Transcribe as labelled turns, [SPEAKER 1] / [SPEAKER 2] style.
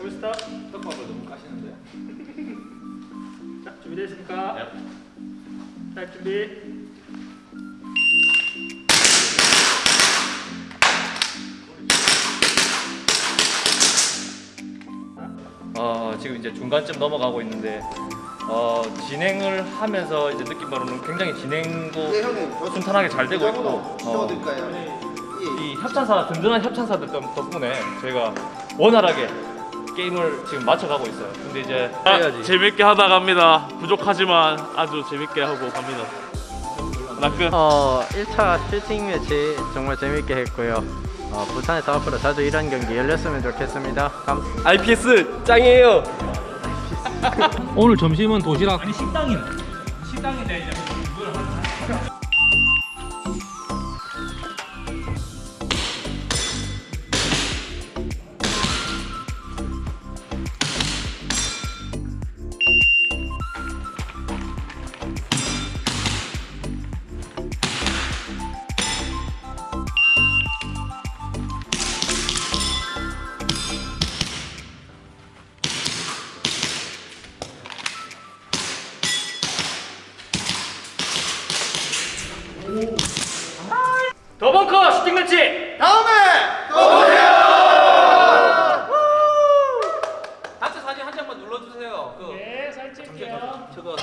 [SPEAKER 1] 홀스탑
[SPEAKER 2] 떡밥을 너무 까시는데
[SPEAKER 1] 자, 준비되셨습니까?
[SPEAKER 2] 네.
[SPEAKER 1] 자, 준비.
[SPEAKER 2] 어, 지금 이제 중간쯤 넘어가고 있는데 어, 진행을 하면서 이제 느낀 바로는 굉장히 진행도 네 형님 저 순탄하게 잘 되고 있고 어? 예. 이 협찬사 든든한 협찬사들 덕- 덕분에 저희가 원활하게 게임을 지금 맞춰가고 있어요. 근데 이제
[SPEAKER 3] 아, 재밌게 하다 갑니다. 부족하지만 아주 재밌게 하고 갑니다.
[SPEAKER 2] 나 끝.
[SPEAKER 4] 어, 1차 슈팅 매치 정말 재밌게 했고요. 어, 부산에서 앞으로 자주 이런 경기 열렸으면 좋겠습니다. 감,
[SPEAKER 2] IPS 짱이에요. 오늘 점심은 도시락. 더벙커 슈팅 매치 다음에 또
[SPEAKER 5] 보세요.
[SPEAKER 2] 같이 사진 한 장만 눌러주세요. 그
[SPEAKER 1] 네, 살찔게요.
[SPEAKER 2] 저거.